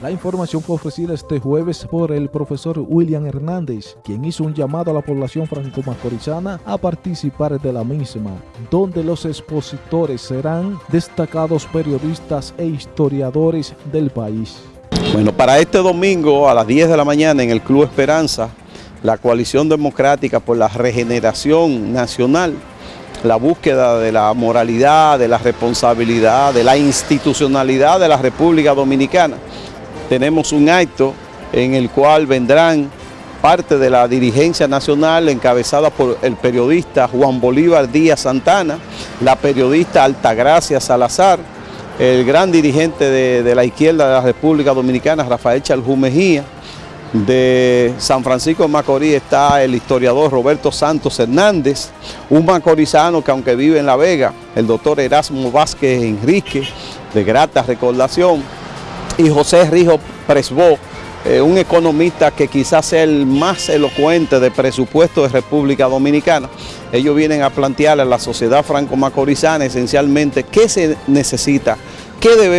La información fue ofrecida este jueves por el profesor William Hernández, quien hizo un llamado a la población franco-macorizana a participar de la misma, donde los expositores serán destacados periodistas e historiadores del país. Bueno, para este domingo a las 10 de la mañana en el Club Esperanza, la Coalición Democrática por la Regeneración Nacional, la búsqueda de la moralidad, de la responsabilidad, de la institucionalidad de la República Dominicana. Tenemos un acto en el cual vendrán parte de la dirigencia nacional encabezada por el periodista Juan Bolívar Díaz Santana, la periodista Altagracia Salazar, el gran dirigente de, la izquierda de la República Dominicana, Rafael Chaljú Mejía, de San Francisco de Macorís está el historiador Roberto Santos Hernández, un macorizano que aunque vive en La Vega, el doctor Erasmo Vázquez Enrique, de grata recordación, y José Rijo Presbó, eh, un economista que quizás sea el más elocuente de presupuesto de República Dominicana. Ellos vienen a plantearle a la sociedad franco-macorizana esencialmente qué se necesita, qué debemos